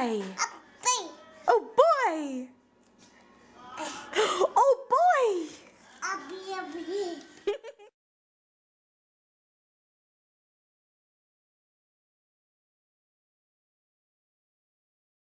Bye.